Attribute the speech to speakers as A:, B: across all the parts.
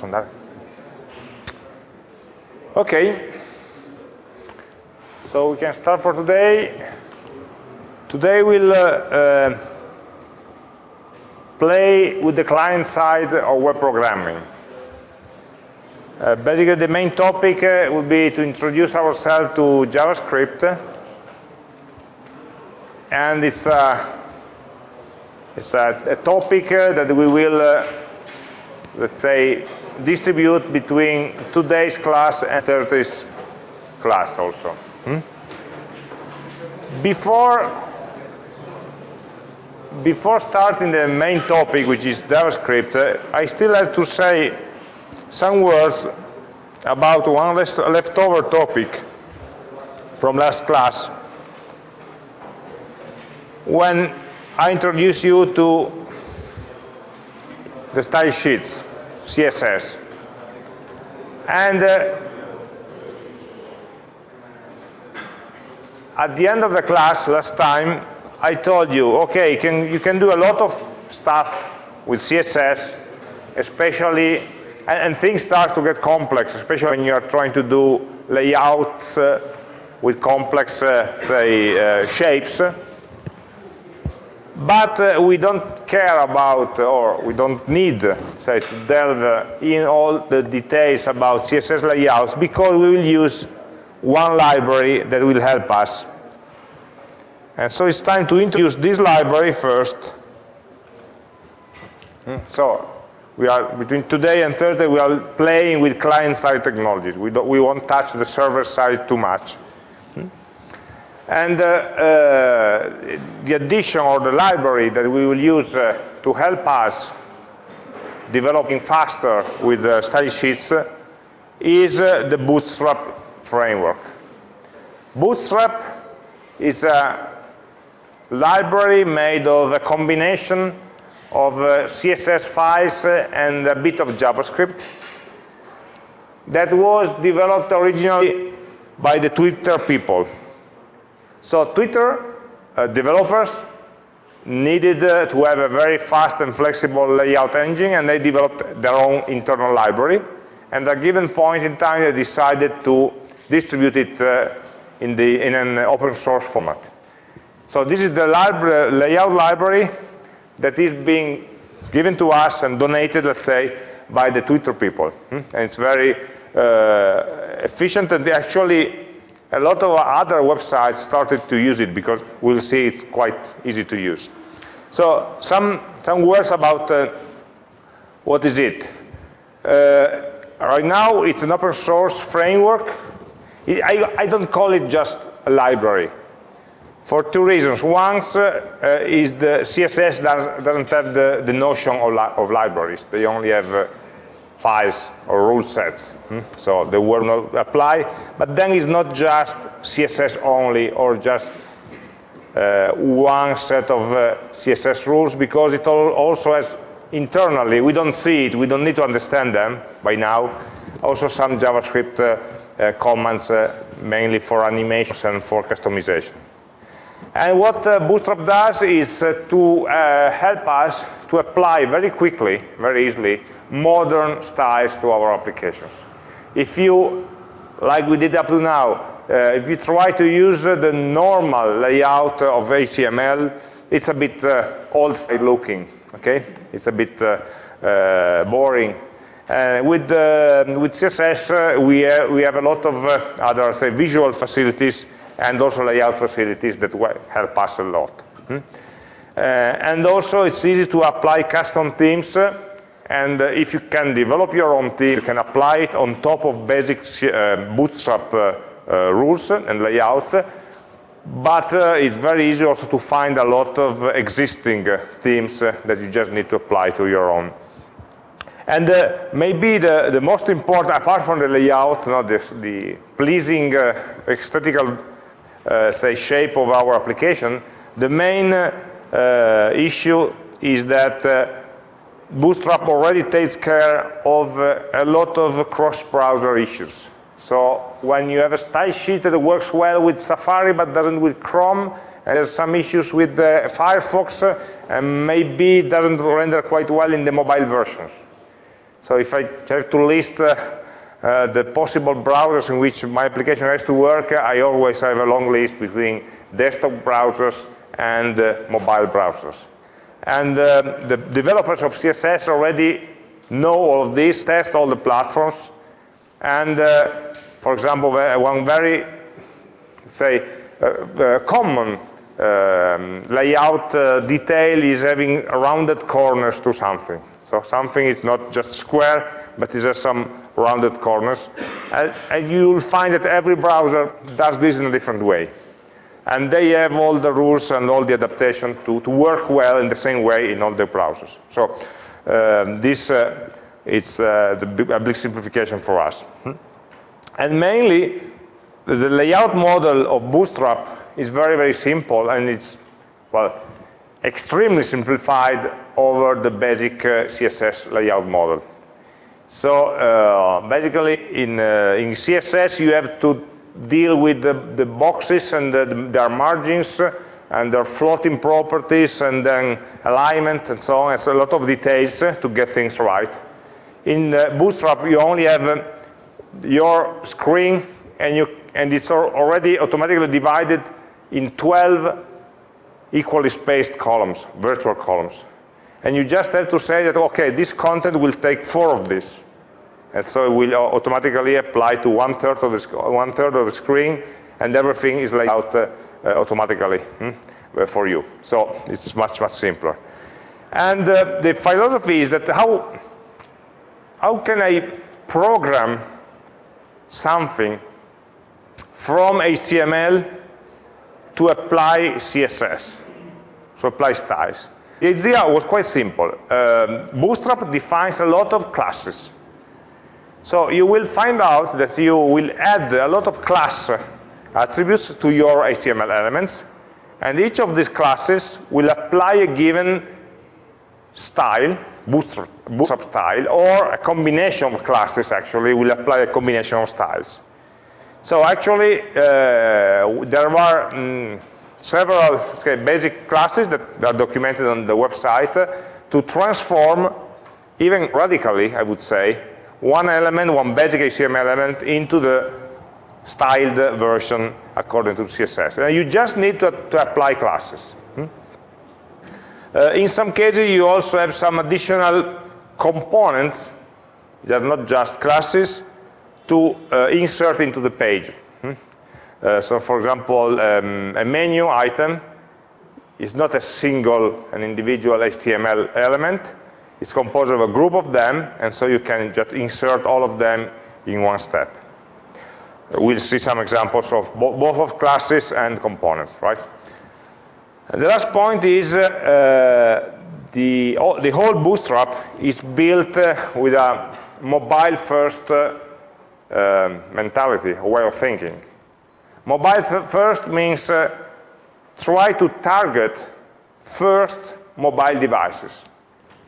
A: posso andare? Okay. So we can start for today. Today we'll uh, uh, play with the client side of web programming. Uh, basically, the main topic uh, will be to introduce ourselves to JavaScript. And it's, uh, it's a, a topic uh, that we will, uh, let's say, distribute between today's class and Thursday's class also. Hmm? Before, before starting the main topic, which is JavaScript, uh, I still have to say some words about one leftover topic from last class. When I introduced you to the style sheets, CSS. And uh, at the end of the class last time, I told you, okay, can, you can do a lot of stuff with CSS, especially, and, and, things start to get complex, especially when you are trying to do layouts uh, with complex, uh, say, uh, shapes. But uh, we don't care about, or we don't need, say, to delve in all the details about CSS layouts because we will use one library that will help us. And so it's time to introduce this library first. Hmm, so we are between today and Thursday we are playing with client-side technologies. We, don't, we won't touch the server side too much. And uh, uh, the addition or the library that we will use uh, to help us developing faster with uh, style sheets is the Bootstrap framework. Bootstrap is a library made of a combination of CSS files and a bit of JavaScript that was developed originally by the Twitter people. So Twitter uh, developers needed uh, to have a very fast and flexible layout engine and they developed their own internal library and at a given point in time they decided to distribute it uh, in, the, in an open source format. So this is the library, layout library that is being given to us and donated, let's say, by the Twitter people. Hmm? And it's very uh, efficient and actually a lot of other websites started to use it because we'll see it's quite easy to use. So some, some words about uh, what is it. Uh, right now it's an open source framework. I, I don't call it just a library for two reasons. One uh, is the CSS does, doesn't have the, the notion of, li of, libraries. They only have uh, files or rule sets. Hmm? So they will not apply. But then it's not just CSS only or just uh, one set of uh, CSS rules because it also has internally, we don't see it, we don't need to understand them by now, also some JavaScript uh, uh, commands mainly for animations and for customization. And what uh, Bootstrap does is uh, to uh, help us to apply very quickly, very easily, modern styles to our applications. If you, like we did up to now, uh, if you try to use uh, the normal layout of HTML, it's a bit uh, old looking, okay? It's a bit boring. with, with CSS, we, we have a lot of other, say, visual facilities and also layout facilities that help us a lot. Hmm? Uh, and also it's easy to apply custom themes and uh, if you can develop your own theme, you can apply it on top of basic uh, bootstrap uh, uh, rules and layouts but uh, it's very easy also to find a lot of existing themes that you just need to apply to your own. And uh, maybe the, the most important, apart from the layout, not this, the pleasing uh, aesthetical uh, say, shape of our application, the main uh, issue is that uh, Bootstrap already takes care of a lot of cross-browser issues. So when you have a style sheet that works well with Safari but doesn't with Chrome, and there's some issues with uh, Firefox, uh, and maybe doesn't render quite well in the mobile versions. So if I have to list uh, uh, the possible browsers in which my application has to work, I always have a long list between desktop browsers and uh, mobile browsers. And uh, the developers of CSS already know all of this, test all the platforms, and uh, for example, one very, say, uh, uh, common um, layout detail is having rounded corners to something. So something is not just square, but it has some rounded corners. And, and you will find that every browser does this in a different way. And they have all the rules and all the adaptation to, to work well in the same way in all the browsers. So um, this uh, is uh, a big simplification for us. Hmm? And mainly, the layout model of Bootstrap is very, very simple, and it's, well, extremely simplified over the basic uh, CSS layout model. So uh, basically, in, uh, in CSS, you have to deal with the, the boxes and the, their margins and their floating properties and then alignment and so on. It's a lot of details to get things right. In uh, Bootstrap, you only have uh, your screen and, you, and it's already automatically divided in 12 equally spaced columns, virtual columns. And you just have to say that, okay, this content will take four of these. And so it will automatically apply to one third of the, one third of the screen, and everything is laid out uh, uh, automatically hmm, for you. So it's much, much simpler. And uh, the philosophy is that how, how can I program something from HTML to apply CSS, to apply styles? The idea was quite simple. Um, Bootstrap defines a lot of classes. So you will find out that you will add a lot of class attributes to your HTML elements, and each of these classes will apply a given style, bootstrap, style, or a combination of classes actually will apply a combination of styles. So actually, uh, there are mm, several say, basic classes that are documented on the website to transform, even radically, I would say, one element, one basic HTML element into the styled version according to CSS. And you just need to, to apply classes. Hmm? Uh, in some cases, you also have some additional components that are not just classes to uh, insert into the page. Hmm? Uh, so for example, um, a menu item is not a single, an individual HTML element. It's composed of a group of them, and so you can just insert all of them in one step. We'll see some examples of bo both of classes and components, right? And the last point is uh, the, the whole Bootstrap is built uh, with a mobile-first uh, um, mentality, way of thinking. Mobile first means uh, try to target first mobile devices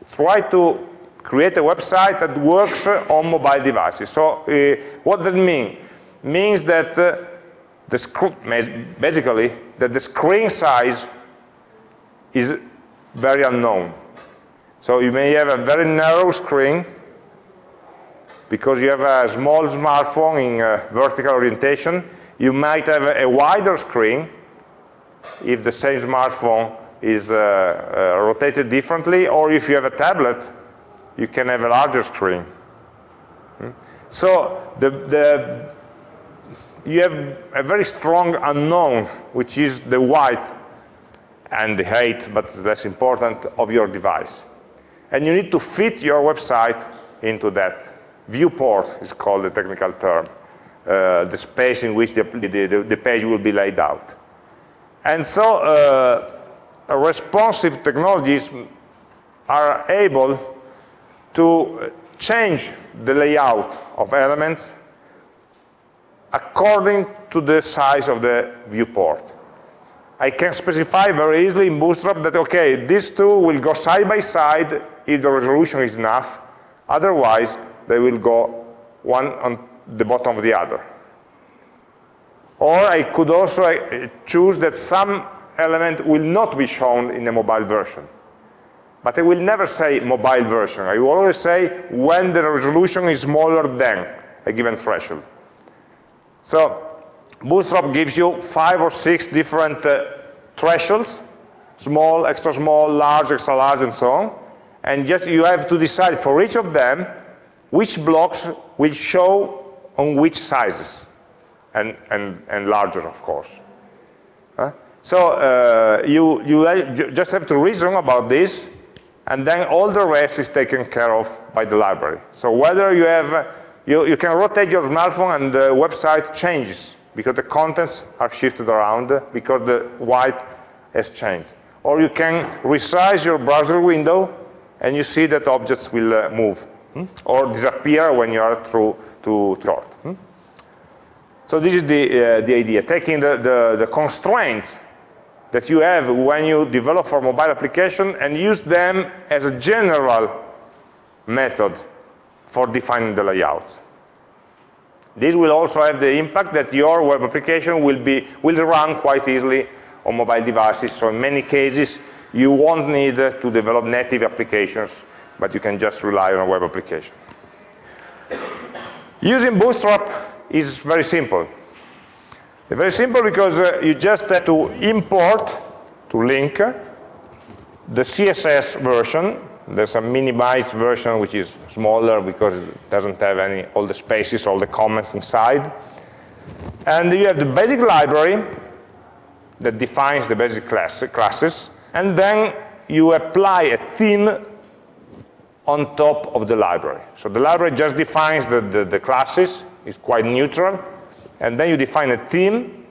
A: try to create a website that works on mobile devices. So uh, what does it mean? Means that uh, the basically that the screen size is very unknown. So you may have a very narrow screen because you have a small smartphone in vertical orientation. You might have a wider screen if the same smartphone is uh, uh, rotated differently, or if you have a tablet, you can have a larger screen. Hmm? So the, the, you have a very strong unknown, which is the white and the height, but it's less important, of your device. And you need to fit your website into that. Viewport is called the technical term, uh, the space in which the, the, the, page will be laid out. And so uh, responsive technologies are able to change the layout of elements according to the size of the viewport. I can specify very easily in Bootstrap that, okay, these two will go side by side if the resolution is enough. Otherwise, they will go one on the bottom of the other. Or I could also uh, choose that some element will not be shown in the mobile version. But I will never say mobile version. I will always say when the resolution is smaller than a given threshold. So Bootstrap gives you five or six different uh, thresholds, small, extra small, large, extra large, and so on. And just you have to decide for each of them which blocks will show on which sizes, and, and, and larger, of course. So uh, you, you just have to reason about this, and then all the rest is taken care of by the library. So whether you have, you, you can rotate your smartphone and the website changes because the contents are shifted around because the white has changed. Or you can resize your browser window and you see that objects will uh, move hmm? or disappear when you are through to short. Hmm? So this is the, uh, the idea, taking the, the, the constraints that you have when you develop for mobile application and use them as a general method for defining the layouts. This will also have the impact that your web application will, be, will run quite easily on mobile devices. So in many cases, you won't need to develop native applications, but you can just rely on a web application. Using Bootstrap is very simple. Very simple because uh, you just have to import, to link, the CSS version. There's a minimized version which is smaller because it doesn't have any all the spaces, all the comments inside. And you have the basic library that defines the basic class, classes, and then you apply a theme on top of the library. So the library just defines the, the, the classes, it's quite neutral, and then you define a theme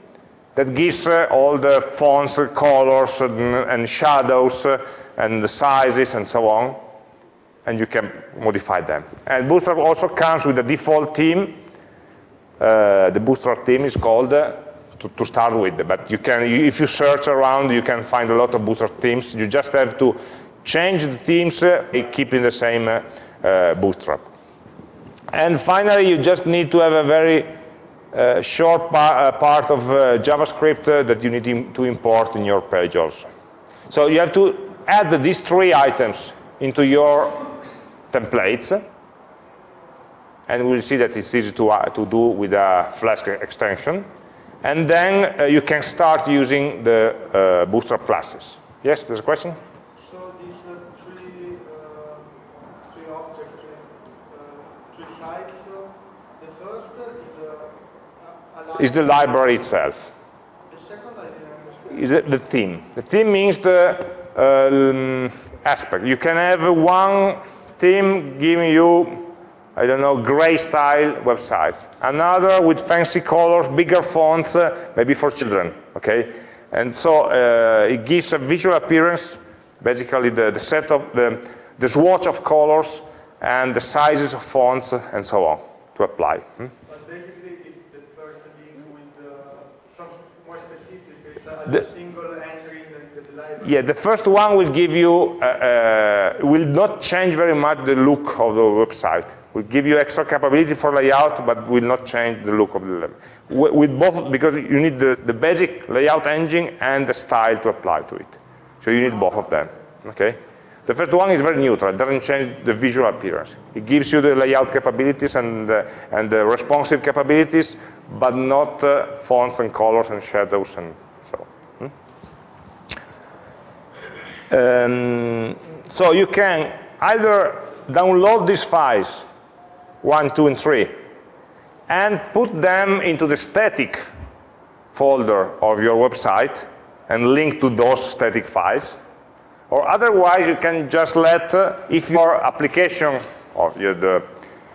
A: that gives uh, all the fonts, uh, colors, and, and shadows, uh, and the sizes, and so on, and you can modify them. And Bootstrap also comes with a default theme. Uh, the Bootstrap theme is called uh, to, to, start with, but you can, if you search around, you can find a lot of Bootstrap themes. You just have to change the themes, uh, keeping the same Bootstrap. And finally, you just need to have a very short pa part of uh, JavaScript uh, that you need to import in your page also. So you have to add these three items into your templates, and we'll see that it's easy to, uh, to do with a Flask extension. And then you can start using the Bootstrap classes. Yes, there's a question? Is the library itself. Is the theme. The theme means the um, aspect. You can have one theme giving you, I don't know, gray style websites. Another with fancy colors, bigger fonts, uh, maybe for children, okay? And so uh, it gives a visual appearance, basically the, the set of, the, the swatch of colors and the sizes of fonts and so on to apply. Hmm? The, yeah, the first one will give you, uh, uh, will not change very much the look of the website. Will give you extra capability for layout, but will not change the look of the with both, because you need the, the basic layout engine and the style to apply to it. So you need both of them, okay? The first one is very neutral, it doesn't change the visual appearance. It gives you the layout capabilities and, uh, and the responsive capabilities, but not uh, fonts and colors and shadows and so. Hmm? Um, so you can either download these files, one, two, and three, and put them into the static folder of your website and link to those static files. Or otherwise, you can just let, uh, if your application, or your, the,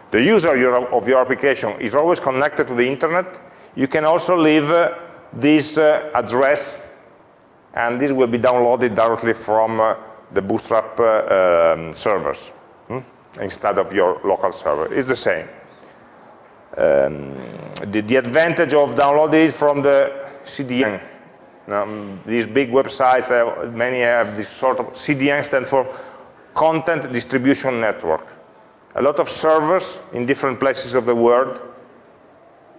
A: the user of your application is always connected to the internet, you can also leave uh, this uh, address, and this will be downloaded directly from uh, the Bootstrap uh, um, servers hmm? instead of your local server. It's the same. Um, the, the, advantage of downloading it from the CDN. Um, these big websites, uh, many have this sort of CDN stand for Content Distribution Network. A lot of servers in different places of the world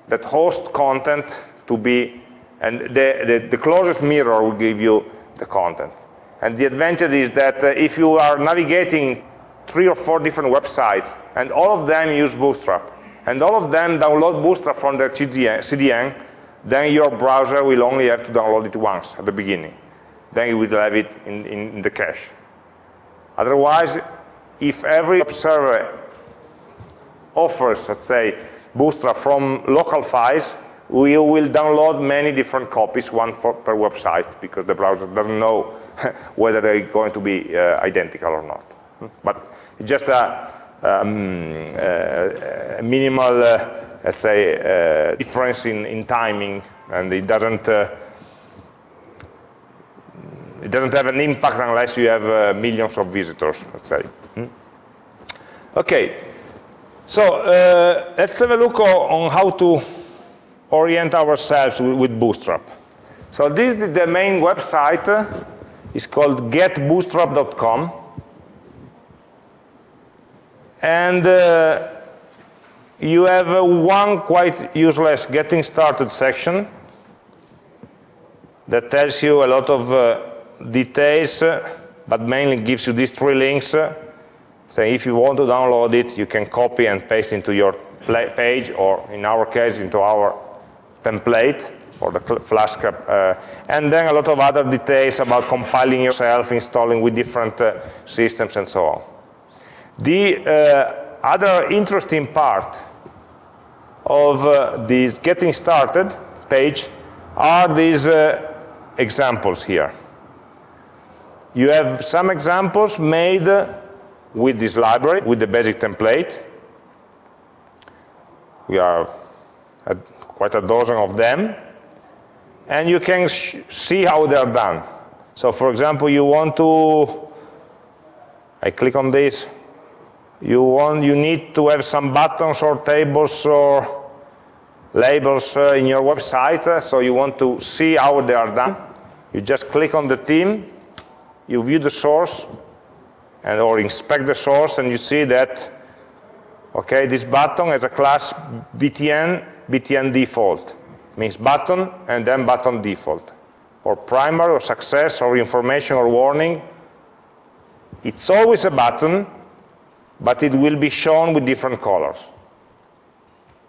A: that host content to be and the, the, the, closest mirror will give you the content. And the advantage is that uh, if you are navigating three or four different websites, and all of them use Bootstrap, and all of them download Bootstrap from their CDN, then your browser will only have to download it once at the beginning. Then you will have it in, in the cache. Otherwise, if every server offers, let's say, Bootstrap from local files, we will download many different copies, one for, per website, because the browser doesn't know whether they're going to be uh, identical or not. But just a, um, uh, a minimal, uh, let's say, uh, difference in, in timing, and it doesn't uh, it doesn't have an impact unless you have millions of visitors, let's say. Hmm? Okay, so let's have a look on how to orient ourselves with, Bootstrap. So this is the main website. It's called getbootstrap.com. And uh, you have uh, one quite useless getting started section that tells you a lot of uh, details, but mainly gives you these three links. So if you want to download it, you can copy and paste into your page, or in our case, into our template, or the Flask. Uh, and then a lot of other details about compiling yourself, installing with different uh, systems, and so on. The uh, other interesting part of uh, the getting started page are these uh, examples here. You have some examples made with this library, with the basic template. We are quite a dozen of them. And you can see how they are done. So for example, you want to, I click on this, you want, you need to have some buttons or tables or labels uh, in your website, so you want to see how they are done. You just click on the theme, you view the source, and or inspect the source, and you see that, okay, this button has a class btn, btn default. Means button and then button default. Or primary or success or information or warning. It's always a button, but it will be shown with different colors.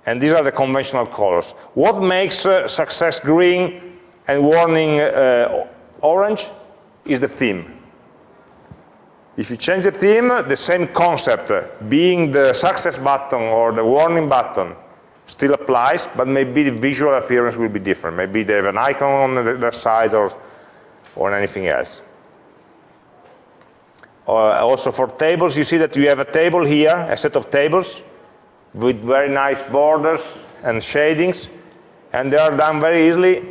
A: And these are the conventional colors. What makes uh, success green and warning uh, orange is the theme. If you change the theme, the same concept, uh, being the success button or the warning button, still applies, but maybe the visual appearance will be different. Maybe they have an icon on the their side or, or anything else. Uh, also for tables, you see that you have a table here, a set of tables with very nice borders and shadings, and they are done very easily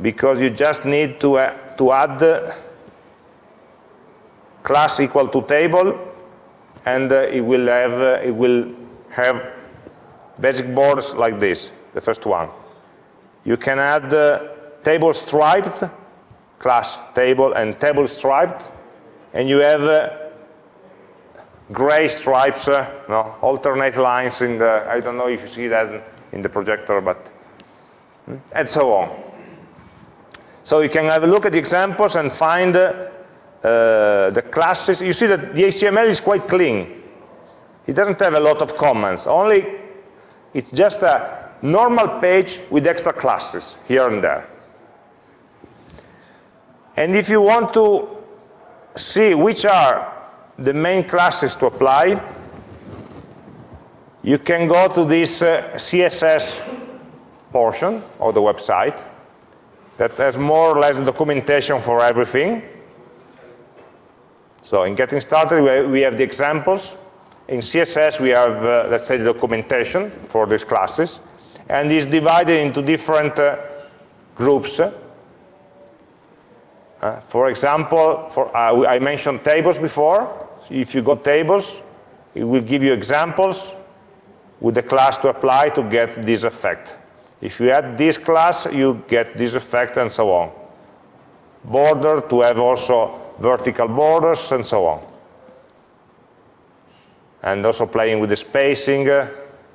A: because you just need to, uh, to add class equal to table, and uh, it will have uh, it will have basic borders like this. The first one. You can add uh, table striped, class table, and table striped, and you have uh, gray stripes, uh, no, alternate lines in the, I don't know if you see that in the projector, but, hmm, and so on. So you can have a look at the examples and find uh, the classes. You see that the HTML is quite clean. It doesn't have a lot of comments, only it's just a normal page with extra classes here and there. And if you want to see which are the main classes to apply, you can go to this uh, CSS portion of the website that has more or less documentation for everything. So in getting started, we have the examples. In CSS, we have, uh, let's say, the documentation for these classes. And it's divided into different uh, groups. Uh, for example, for, uh, I mentioned tables before. If you got tables, it will give you examples with the class to apply to get this effect. If you add this class, you get this effect and so on. Border to have also vertical borders and so on. And also playing with the spacing, uh,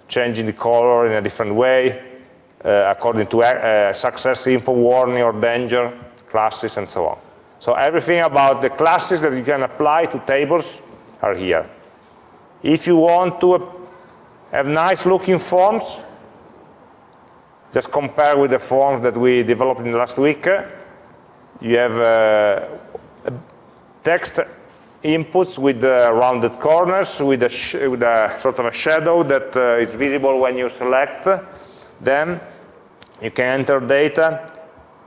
A: changing the color in a different way, uh, according to uh, success, info, warning, or danger, classes, and so on. So everything about the classes that you can apply to tables are here. If you want to have nice looking forms, just compare with the forms that we developed in the last week. You have uh, text inputs with rounded corners, with a, with a, sort of a shadow that uh, is visible when you select them. You can enter data.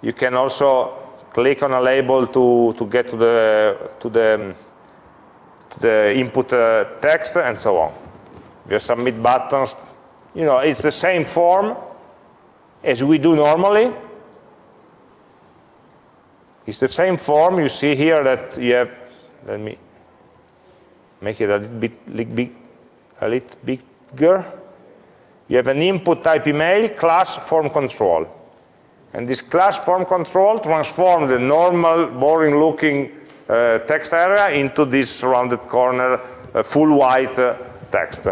A: You can also click on a label to, to get to the, to the, to the input uh, text and so on. You submit buttons. You know, it's the same form as we do normally. It's the same form. You see here that you have, let me make it a little bit, a little bigger. You have an input type email class form control. And this class form control transforms the normal, boring looking uh, text area into this rounded corner, uh, full white uh, text.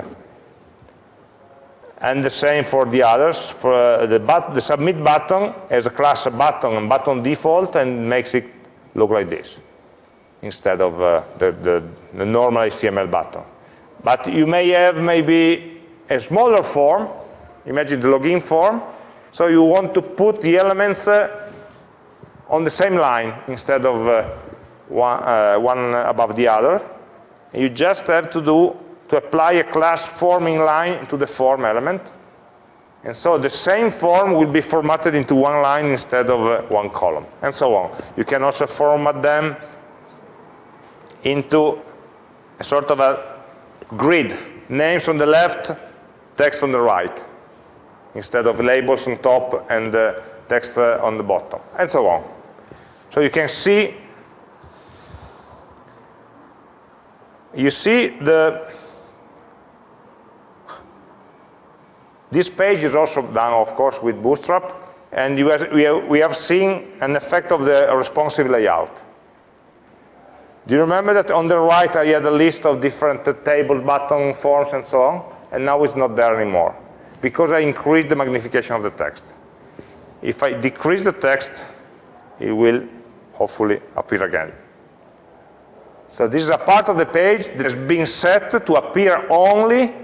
A: And the same for the others. For uh, the, the, submit button has a class button and button default and makes it look like this instead of uh, the, the, the normal HTML button. But you may have maybe a smaller form, imagine the login form, so you want to put the elements uh, on the same line instead of uh, one, uh, one, above the other. You just have to do to apply a class form inline to the form element. And so the same form will be formatted into one line instead of uh, one column, and so on. You can also format them into a sort of a grid, names on the left, text on the right, instead of labels on top and uh, text uh, on the bottom, and so on. So you can see, you see the, this page is also done, of course, with Bootstrap, and have, we, have, we have seen an effect of the responsive layout. Do you remember that on the right I had a list of different uh, table button forms and so on? And now it's not there anymore because I increased the magnification of the text. If I decrease the text, it will hopefully appear again. So this is a part of the page that has been set to appear only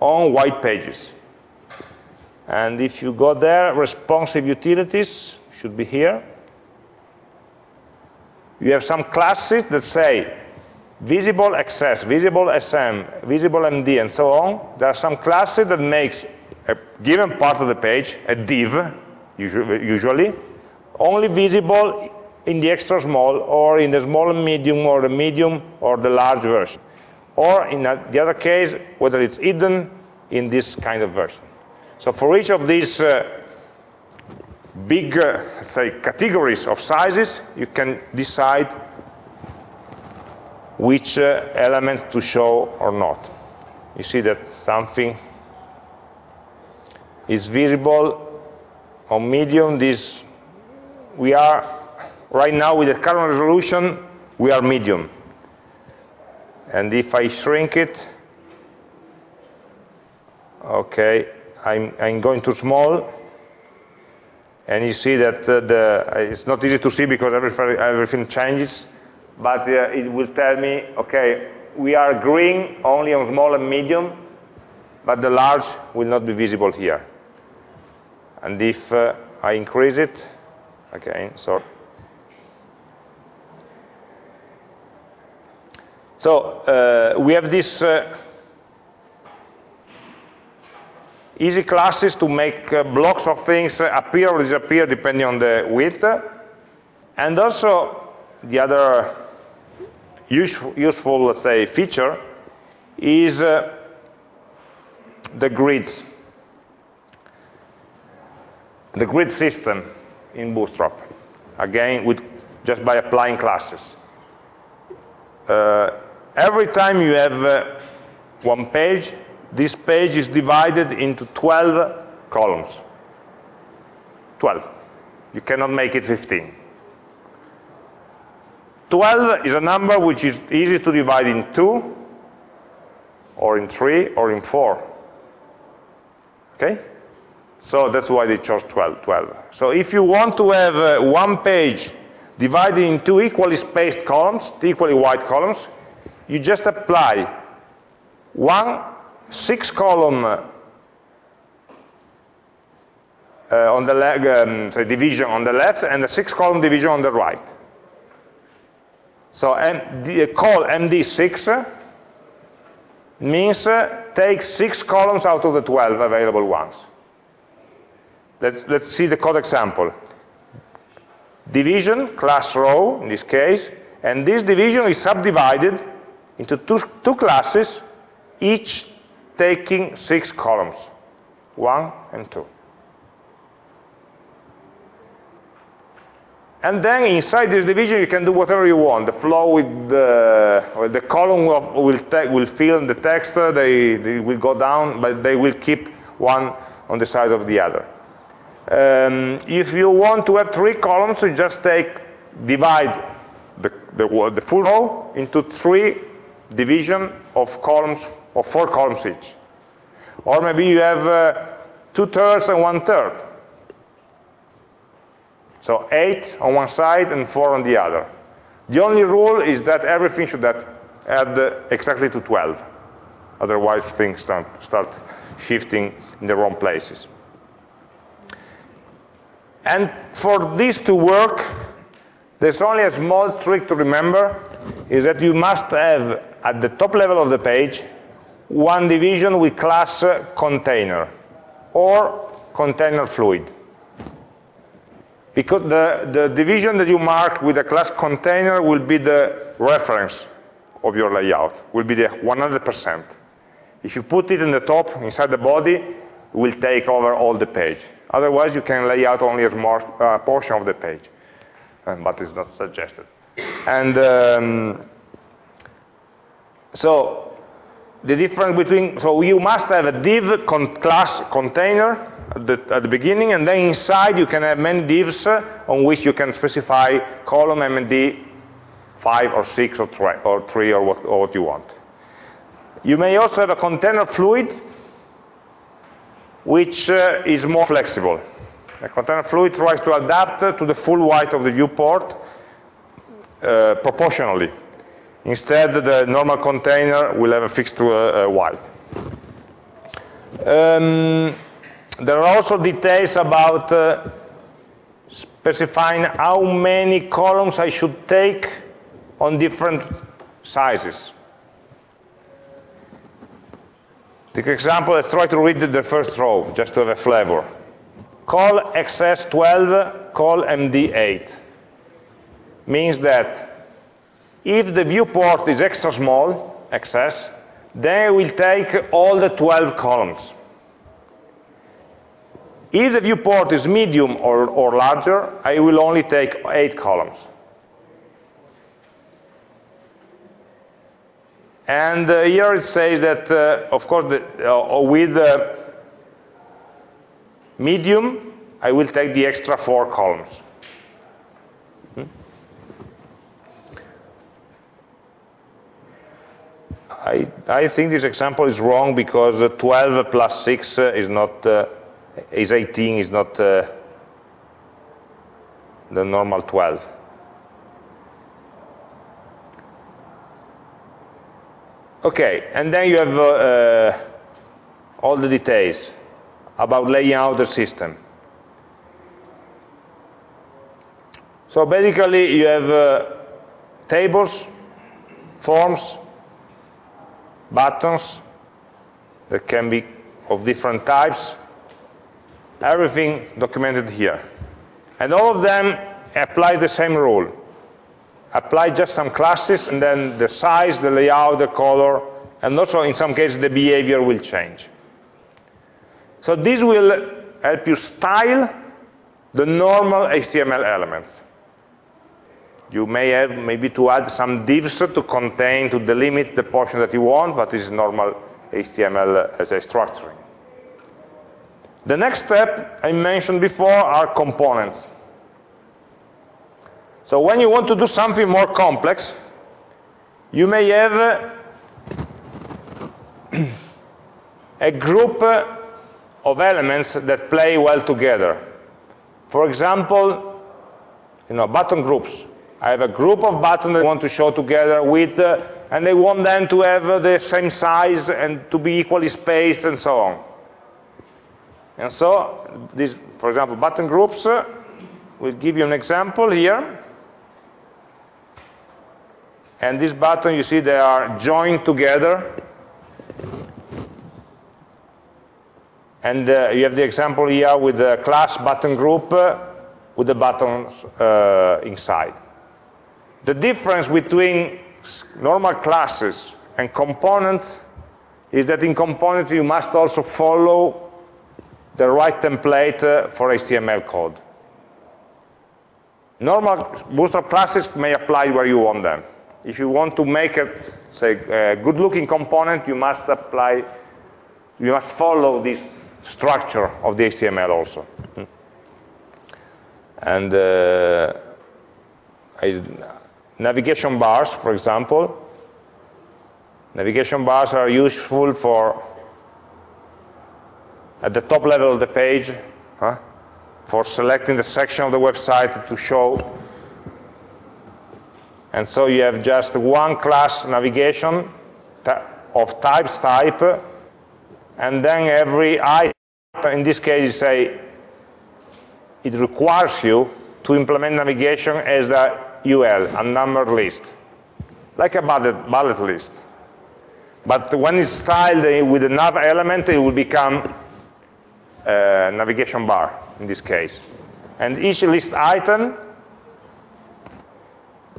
A: on white pages. And if you go there, responsive utilities should be here you have some classes that say visible XS, visible SM, visible MD, and so on. There are some classes that makes a given part of the page, a div, usually, only visible in the extra small or in the small and medium or the medium or the large version. Or in the other case, whether it's hidden in this kind of version. So for each of these uh, big, uh, say, categories of sizes, you can decide which uh, element to show or not. You see that something is visible on medium. This we are right now with the current resolution, we are medium. And if I shrink it, okay, I'm, I'm going too small and you see that uh, the, it's not easy to see because everything, changes, but uh, it will tell me, okay, we are green only on small and medium, but the large will not be visible here. And if uh, I increase it, okay, sorry. So uh, we have this uh, easy classes to make uh, blocks of things appear or disappear depending on the width. And also the other useful, useful let's say, feature is uh, the grids. The grid system in Bootstrap, again, with just by applying classes. Uh, every time you have uh, one page, this page is divided into 12 columns. 12. You cannot make it 15. 12 is a number which is easy to divide in 2, or in 3, or in 4. Okay? So that's why they chose 12. 12. So if you want to have uh, one page divided in two equally spaced columns, equally wide columns, you just apply one six column uh, on the leg, um, say division on the left and a six column division on the right. So MD, col MD6 means uh, take six columns out of the 12 available ones. Let's, let's see the code example. Division, class row in this case, and this division is subdivided into two, two classes, each taking six columns, one and two. And then inside this division, you can do whatever you want. The flow with the, well, the column of, will, will fill in the text, they, they will go down, but they will keep one on the side of the other. Um, if you want to have three columns, you just take, divide the, the, the full row into three division of columns, of four columns each. Or maybe you have uh, two thirds and one third. So eight on one side and four on the other. The only rule is that everything should add exactly to 12. Otherwise, things start, start shifting in the wrong places. And for this to work, there's only a small trick to remember, is that you must have, at the top level of the page, one division with class container, or container fluid. Because the, the division that you mark with the class container will be the reference of your layout, will be the 100%. If you put it in the top, inside the body, it will take over all the page. Otherwise, you can lay out only a small uh, portion of the page, um, but it's not suggested. And um, so the difference between, so you must have a div con class container at the, at the, beginning, and then inside you can have many divs on which you can specify column MD 5 or 6 or 3 or, three or, what, or what you want. You may also have a container fluid, which uh, is more flexible. A container fluid tries to adapt to the full width of the viewport uh, proportionally. Instead, the normal container will have a fixed uh, width. Um, there are also details about uh, specifying how many columns I should take on different sizes. The example, let's try to read the first row, just to have a flavor. Col XS12, col MD8. Means that if the viewport is extra small, XS, then I will take all the 12 columns. If the viewport is medium or, or larger, I will only take eight columns. And uh, here it says that, uh, of course, the, uh, with medium, I will take the extra four columns. I, I, think this example is wrong because 12 plus 6 is not uh, is 18 is not uh, the normal 12. Okay, and then you have uh, uh, all the details about laying out the system. So basically you have uh, tables, forms, buttons that can be of different types, everything documented here. And all of them apply the same rule. Apply just some classes, and then the size, the layout, the color, and also in some cases the behavior will change. So this will help you style the normal HTML elements. You may have maybe to add some divs to contain, to delimit the portion that you want, but this is normal HTML uh, as a structuring. The next step I mentioned before are components. So when you want to do something more complex, you may have uh, a group uh, of elements that play well together. For example, you know, button groups. I have a group of buttons I want to show together with, uh, and they want them to have uh, the same size and to be equally spaced and so on. And so, this, for example, button groups, uh, we'll give you an example here. And this button, you see they are joined together. And uh, you have the example here with the class button group uh, with the buttons uh, inside. The difference between normal classes and components is that in components you must also follow the right template uh, for HTML code. Normal Bootstrap classes may apply where you want them. If you want to make a, say, a good-looking component, you must apply, you must follow this structure of the HTML also. And uh, I, navigation bars, for example, navigation bars are useful for at the top level of the page huh, for selecting the section of the website to show. And so you have just one class navigation of types type, and then every item, in this case, you say it requires you to implement navigation as a UL, a numbered list, like a bullet, bullet list. But when it's styled with a nav element, it will become a navigation bar, in this case. And each list item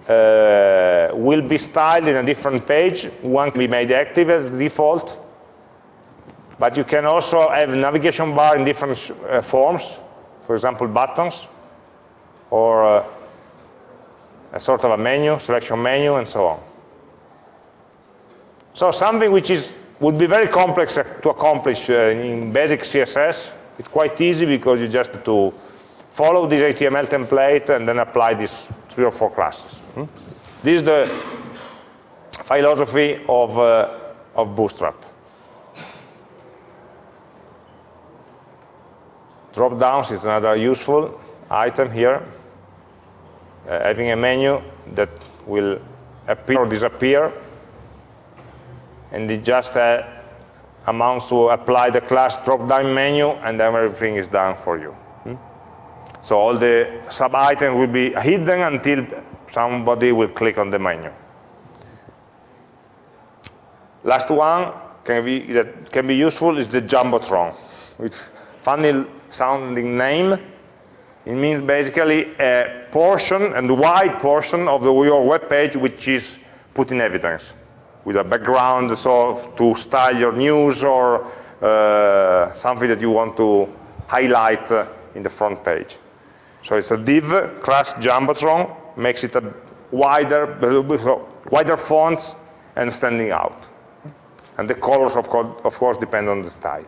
A: uh, will be styled in a different page. One can be made active as default, but you can also have navigation bar in different uh, forms, for example, buttons, or uh, a sort of a menu, selection menu, and so on. So something which is would be very complex to accomplish uh, in basic CSS, it's quite easy because you just have to follow this HTML template and then apply these three or four classes. Hmm? This is the philosophy of, uh, of Bootstrap. Drop downs is another useful item here. Uh, having a menu that will appear or disappear, and it just uh, amounts to apply the class drop-down menu, and then everything is done for you. So all the sub-items will be hidden until somebody will click on the menu. Last one can be, that can be useful is the Jumbotron. It's funny sounding name. It means basically a portion and wide portion of the, your web page which is put in evidence with a background so to style your news or uh, something that you want to highlight uh, in the front page. So it's a div class Jumbotron, makes it a wider, wider fonts and standing out. And the colors, of of course depend on the style.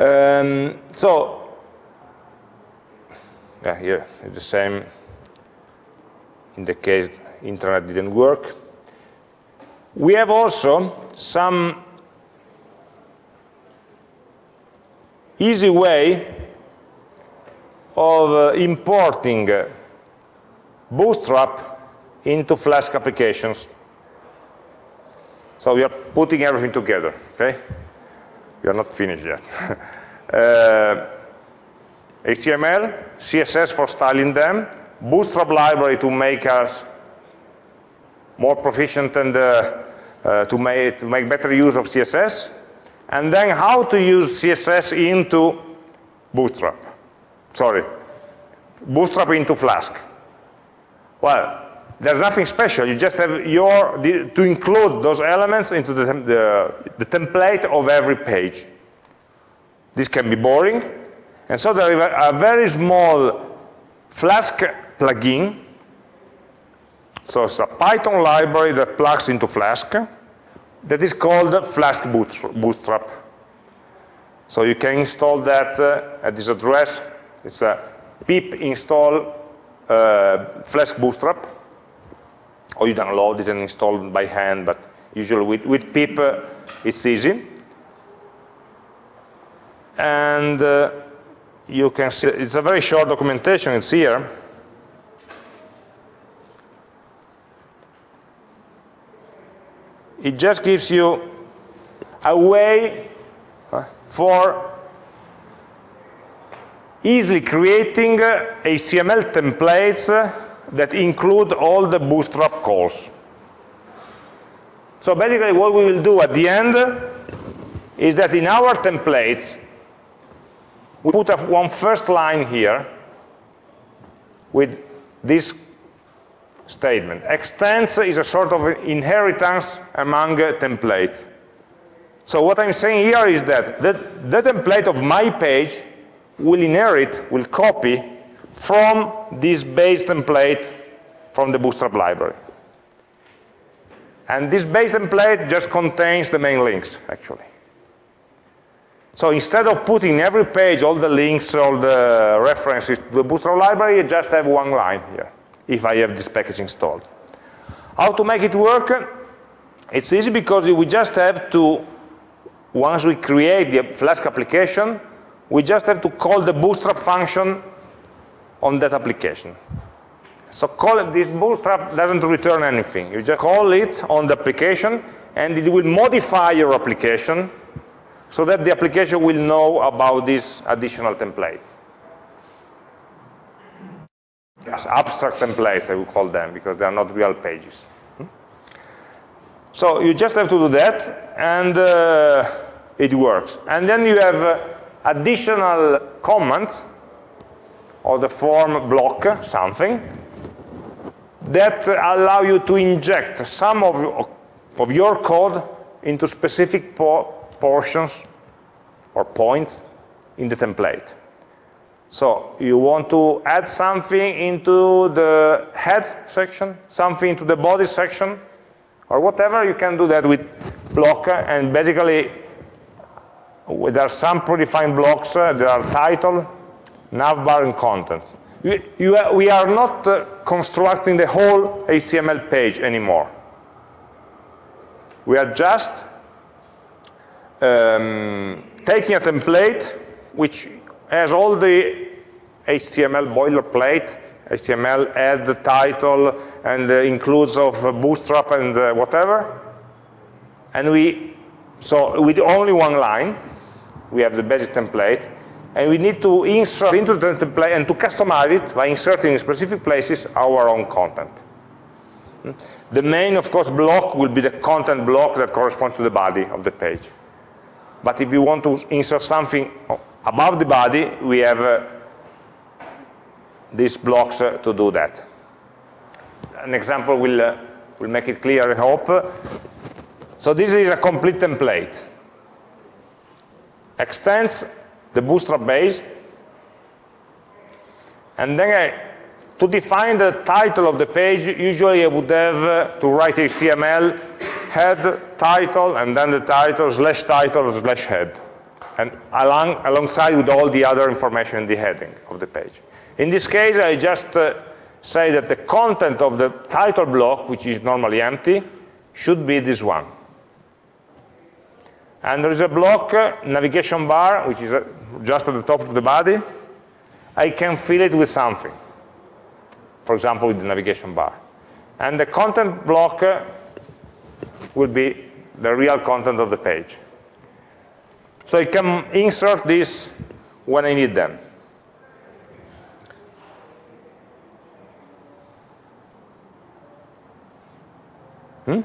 A: Um, so, yeah, here it's the same in the case internet didn't work. We have also some easy way of uh, importing uh, Bootstrap into Flask applications. So we are putting everything together, okay? We are not finished yet. uh, HTML, CSS for styling them, Bootstrap library to make us more proficient and uh, uh, to, make, to make better use of CSS, and then how to use CSS into Bootstrap. Sorry, Bootstrap into Flask. Well, there's nothing special. You just have your, to include those elements into the, the, the template of every page. This can be boring. And so there is a, a very small Flask plugin. So it's a Python library that plugs into Flask that is called Flask Bootstrap. So you can install that uh, at this address. It's a pip install uh, Flask Bootstrap, or you download it and install it by hand, but usually with, with pip it's easy. And uh, you can see, it's a very short documentation, it's here. It just gives you a way for easily creating HTML templates that include all the bootstrap calls. So basically what we will do at the end is that in our templates, we put one first line here with this statement. Extends is a sort of inheritance among uh, templates. So what I'm saying here is that the, the template of my page will inherit, will copy from this base template from the Bootstrap library. And this base template just contains the main links, actually. So instead of putting every page all the links, all the references to the Bootstrap library, you just have one line here, if I have this package installed. How to make it work? It's easy because we just have to, once we create the Flask application, we just have to call the bootstrap function on that application. So call this bootstrap doesn't return anything. You just call it on the application, and it will modify your application so that the application will know about these additional templates. Yes, abstract templates, I would call them, because they are not real pages. Hmm? So you just have to do that, and uh, it works. And then you have uh, additional comments or the form block something that allow you to inject some of, of your code into specific po portions or points in the template. So you want to add something into the head section, something into the body section, or whatever, you can do that with block, and basically there are some predefined blocks, uh, there are title, navbar, and contents. You, we are not uh, constructing the whole HTML page anymore. We are just um, taking a template which has all the HTML boilerplate, HTML add the title and includes of bootstrap and uh, whatever. And we, so with only one line, we have the basic template, and we need to insert into the template and to customize it by inserting in specific places our own content. The main, of course, block will be the content block that corresponds to the body of the page. But if you want to insert something above the body, we have uh, these blocks uh, to do that. An example will, uh, will make it clear, I hope. So this is a complete template extends the bootstrap base, and then I, to define the title of the page, usually I would have uh, to write HTML head title, and then the title slash title slash head, and along, alongside with all the other information in the heading of the page. In this case, I just uh, say that the content of the title block, which is normally empty, should be this one. And there is a block, uh, navigation bar, which is uh, just at the top of the body. I can fill it with something, for example, with the navigation bar. And the content block uh, will be the real content of the page. So I can insert this when I need them. Hmm?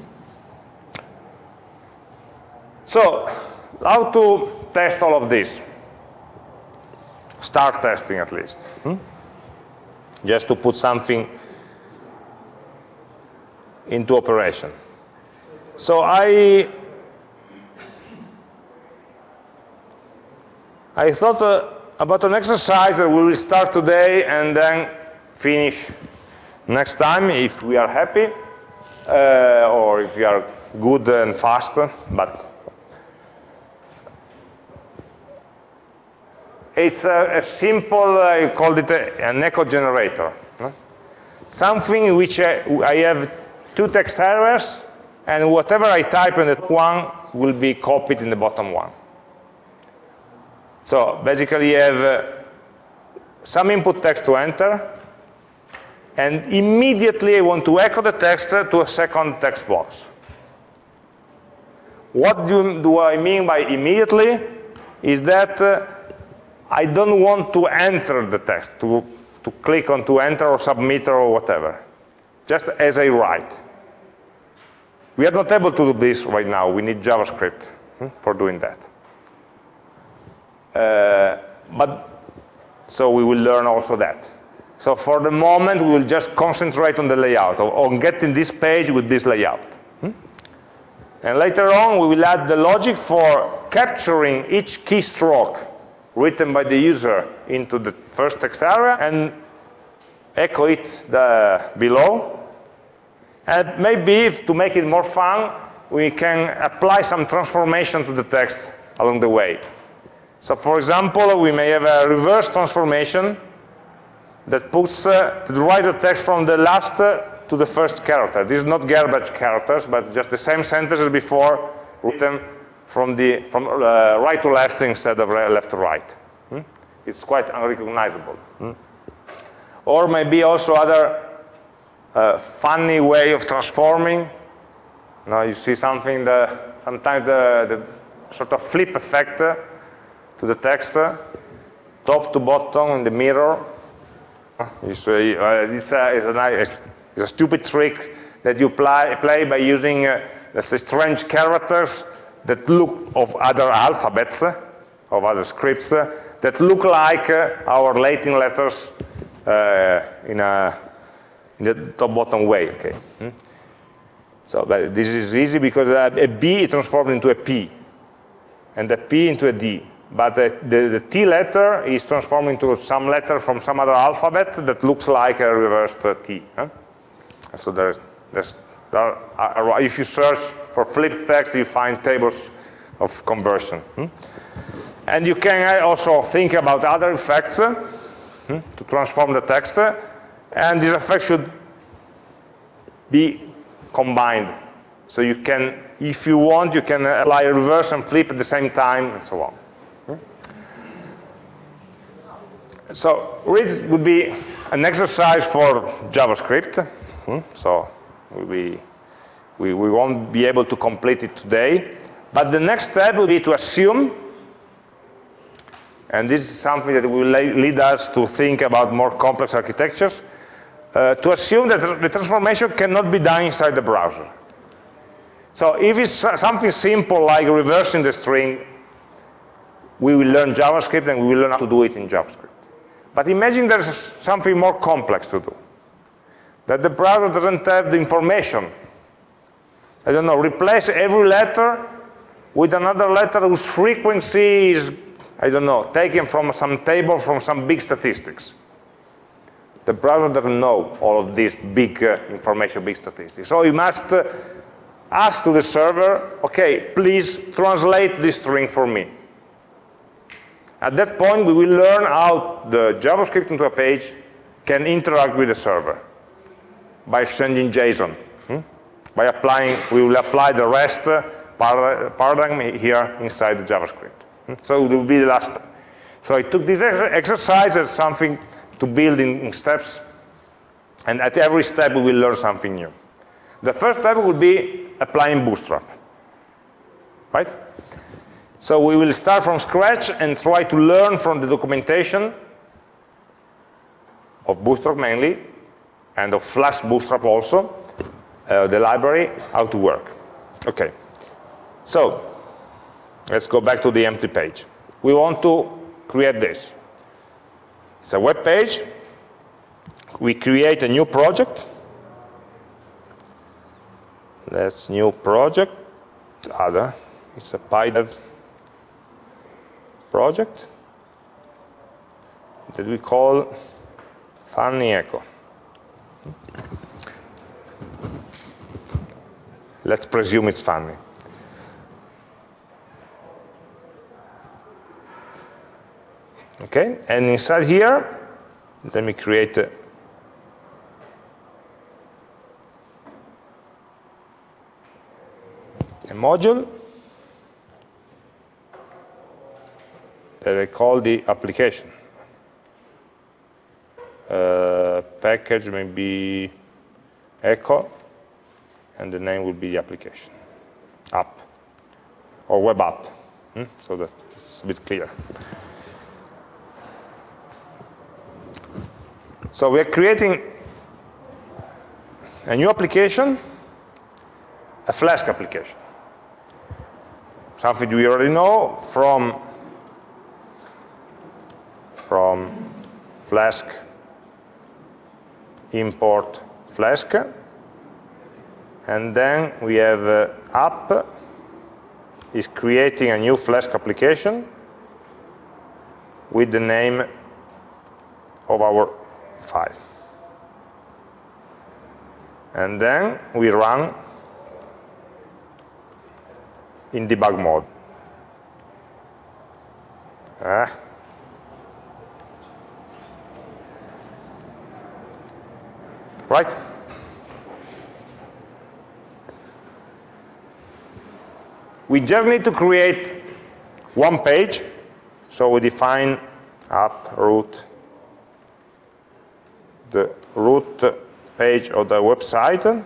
A: So, how to test all of this? Start testing at least. Hmm? Just to put something into operation. So I I thought uh, about an exercise that we will start today and then finish next time if we are happy uh, or if we are good and fast, but it's a, a simple, I called it a, an echo generator. No? Something in which I, I have two text areas, and whatever I type in the one will be copied in the bottom one. So basically you have uh, some input text to enter, and immediately I want to echo the text to a second text box. What do, do I mean by immediately? Is that uh, I don't want to enter the text, to, to click on to enter or submit or whatever, just as I write. We are not able to do this right now. We need JavaScript hmm, for doing that. Uh, but so we will learn also that. So for the moment, we will just concentrate on the layout, on getting this page with this layout. Hmm? And later on, we will add the logic for capturing each keystroke written by the user into the first text area and echo it the, below. And maybe, if, to make it more fun, we can apply some transformation to the text along the way. So for example, we may have a reverse transformation that puts uh, the writer text from the last uh, to the first character. This is not garbage characters, but just the same sentence as before written from, the, from uh, right to left instead of left to right. Hmm? It's quite unrecognizable. Hmm? Or maybe also other uh, funny way of transforming. Now you see something, the, sometimes the, the sort of flip effect uh, to the text, top to bottom in the mirror. It's a, uh, it's a, it's a, nice, it's a stupid trick that you play, play by using, uh, let's strange characters that look of other alphabets, uh, of other scripts, uh, that look like uh, our Latin letters uh, in, a, in the top-bottom way. Okay. Hmm? So this is easy because a B is transformed into a P, and a P into a D but the, the, the, T letter is transformed into some letter from some other alphabet that looks like a reversed T. Huh? So there's, there's, there are, if you search for flipped text, you find tables of conversion. Hmm? And you can also think about other effects hmm, to transform the text, and these effects should be combined. So you can, if you want, you can apply reverse and flip at the same time, and so on. So read would be an exercise for JavaScript. Hmm? So we, we, we won't be able to complete it today. But the next step will be to assume, and this is something that will lead us to think about more complex architectures, uh, to assume that the transformation cannot be done inside the browser. So if it's something simple like reversing the string, we will learn JavaScript and we will learn how to do it in JavaScript. But imagine there's something more complex to do, that the browser doesn't have the information. I don't know, replace every letter with another letter whose frequency is, I don't know, taken from some table from some big statistics. The browser doesn't know all of these big uh, information, big statistics. So you must uh, ask to the server, okay, please translate this string for me. At that point, we will learn how the JavaScript into a page can interact with the server by exchanging JSON. Hmm? By applying, we will apply the REST paradigm here inside the JavaScript. Hmm? So it will be the last. So I took this exercise as something to build in, in steps, and at every step we will learn something new. The first step will be applying Bootstrap, right? So we will start from scratch and try to learn from the documentation of Bootstrap mainly, and of Flask Bootstrap also, uh, the library, how to work. Okay, so let's go back to the empty page. We want to create this. It's a web page. We create a new project. That's new project. Other. It's a PyDev project that we call funny echo. Let's presume it's funny. Okay, and inside here, let me create a, a module that I call the application. Uh, may be echo, and the name will be application, app, or web app, hmm? so that it's a bit clear. So we're creating a new application, a Flask application. Something we already know from, from Flask import Flask. And then we have uh, app is creating a new Flask application with the name of our file. And then we run in debug mode. Ah. Right? We just need to create one page. So we define app route, the root page of the website,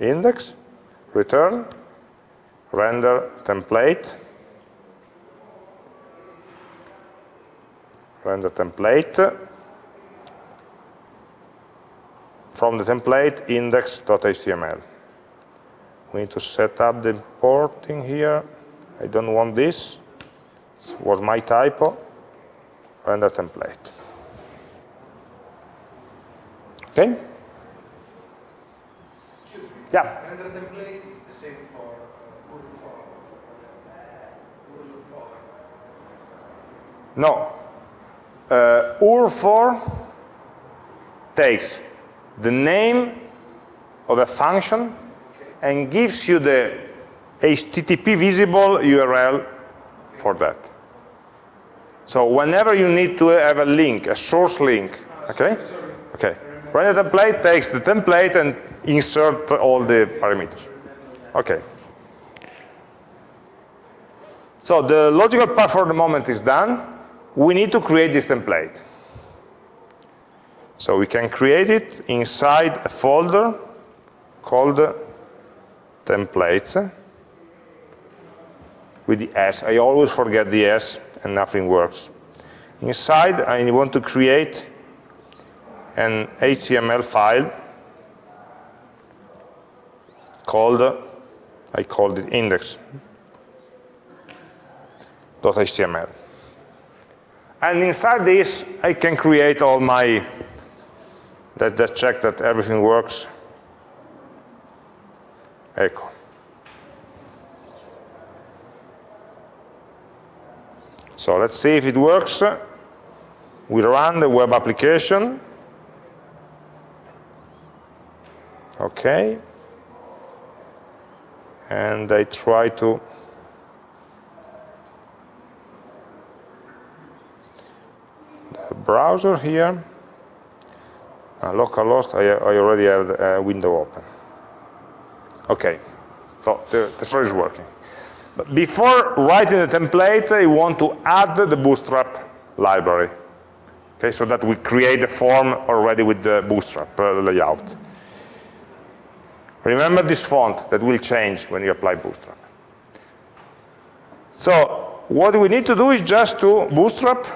A: index, return, render template, render template, from the template index.html. We need to set up the importing here. I don't want this. This was my typo. Render template. Okay?
B: Excuse me.
A: Yeah.
B: Render template is the same for uh, form. Uh, form.
A: No. Uh, url_for takes the name of a function and gives you the HTTP visible URL for that. So whenever you need to have a link, a source link, okay? Okay. Render template takes the template and insert all the parameters. Okay. So the logical part for the moment is done. We need to create this template. So we can create it inside a folder called templates with the S. I always forget the S and nothing works. Inside, I want to create an HTML file called, I called it index.html. And inside this, I can create all my, let's just check that everything works. Echo. So let's see if it works. We run the web application. Okay. And I try to browser here. Uh, localhost, I, I already have the uh, window open. Okay, so the, the story is working. But before writing the template, I want to add the Bootstrap library. Okay, so that we create the form already with the Bootstrap uh, layout. Remember this font that will change when you apply Bootstrap. So what we need to do is just to bootstrap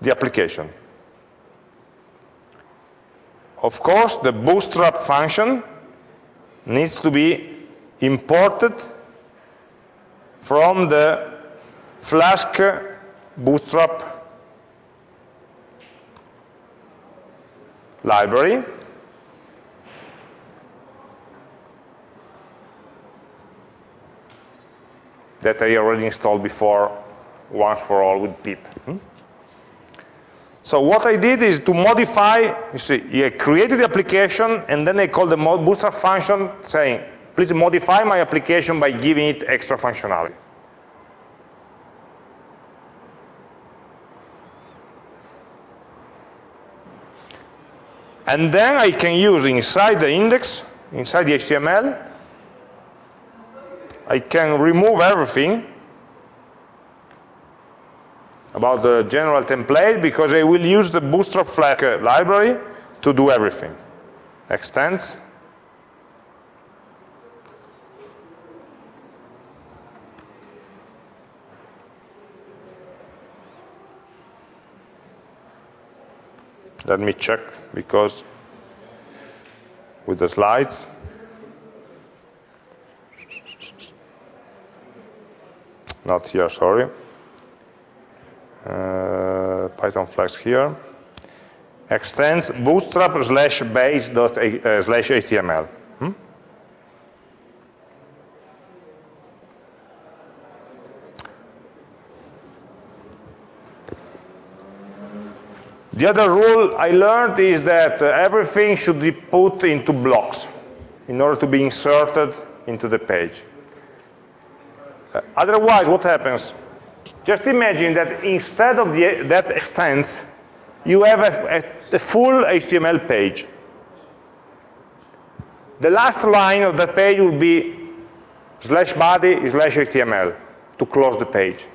A: the application. Of course, the bootstrap function needs to be imported from the Flask bootstrap library. that I already installed before once for all with pip. Hmm? So what I did is to modify, you see, I created the application and then I called the bootstrap function saying, please modify my application by giving it extra functionality. And then I can use inside the index, inside the HTML, I can remove everything about the general template because I will use the Bootstrap Flask uh, library to do everything. Extends. Let me check because with the slides. Not here, sorry. Uh, Python Flask here. Extends bootstrap slash base dot uh, slash HTML. Hmm? The other rule I learned is that uh, everything should be put into blocks in order to be inserted into the page. Uh, otherwise, what happens? Just imagine that instead of the, that extends, you have a, a, a full HTML page. The last line of the page will be slash body slash HTML to close the page.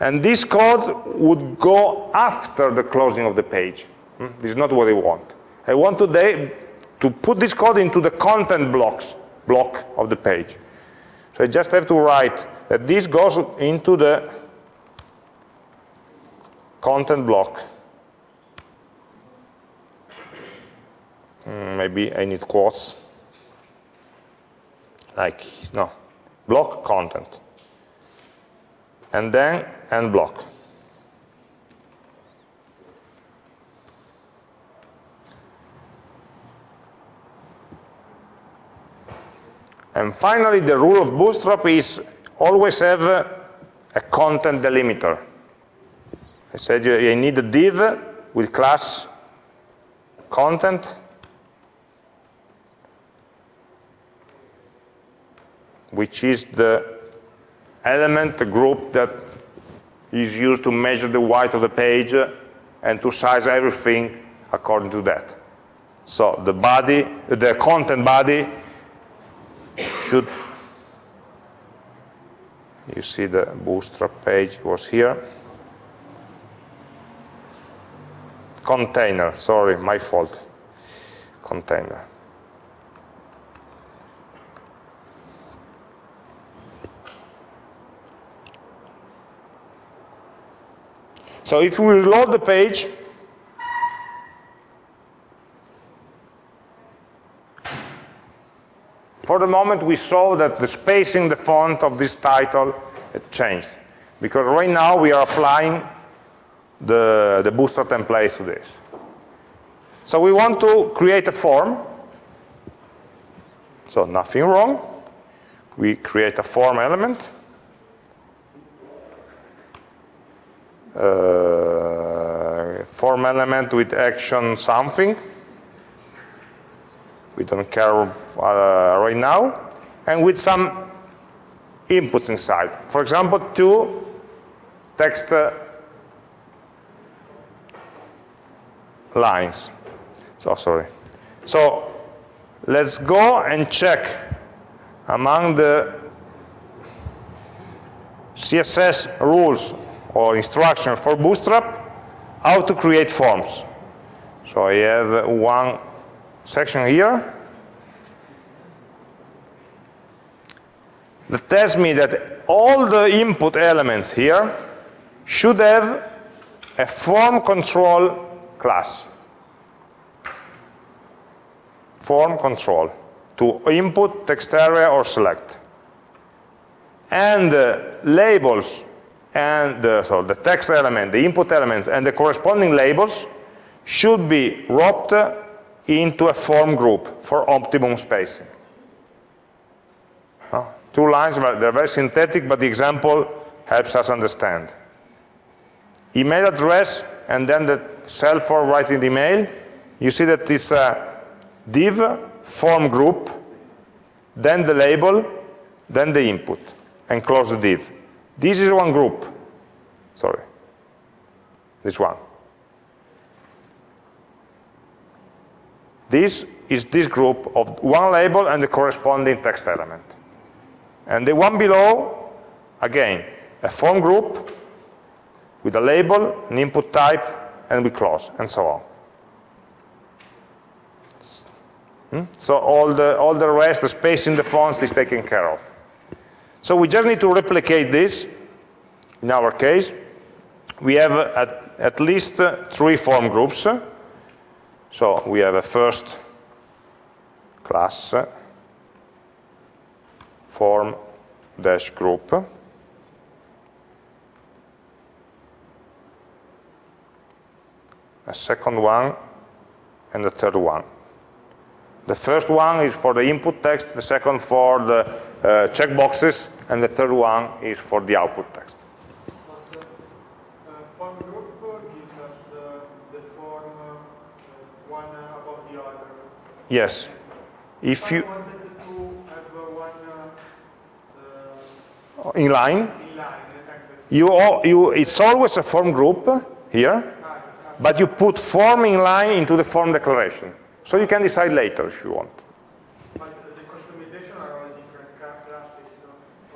A: And this code would go after the closing of the page. Hmm? This is not what I want. I want today to put this code into the content blocks block of the page. So I just have to write that this goes into the content block. Hmm, maybe I need quotes. Like, no, block content and then end block. And finally, the rule of Bootstrap is always have a content delimiter. I said you need a div with class content which is the element the group that is used to measure the width of the page and to size everything according to that. So the body, the content body should, you see the bootstrap page was here. Container, sorry, my fault, container. So if we reload the page, for the moment we saw that the spacing, the font of this title changed. Because right now we are applying the, the Bootstrap templates to this. So we want to create a form. So nothing wrong. We create a form element. uh, form element with action something. We don't care uh, right now. And with some inputs inside. For example, two text uh, lines. So sorry. So let's go and check among the CSS rules or instruction for Bootstrap how to create forms. So I have one section here that tells me that all the input elements here should have a form control class. Form control to input, text area, or select. And uh, labels and the, so the text element, the input elements, and the corresponding labels should be wrapped into a form group for optimum spacing. Two lines, they're very synthetic, but the example helps us understand. Email address, and then the cell for writing the email. You see that it's a div, form group, then the label, then the input, and close the div. This is one group. Sorry. This one. This is this group of one label and the corresponding text element. And the one below, again, a form group, with a label, an input type, and we close, and so on. Hmm? So all the, all the rest, the space in the fonts is taken care of. So we just need to replicate this. In our case, we have at, at least uh, three form groups. So we have a first class form dash group. A second one and the third one. The first one is for the input text, the second for the uh, checkboxes, and the third one is for the output text.
B: But uh, form group gives us the, the form uh, one above the other.
A: Yes. If you
B: I wanted to have uh, one uh, uh,
A: in line,
B: in line,
A: you, all, you it's always a form group here, but you put form in line into the form declaration. So you can decide later if you want.
B: but the customization are all different classes.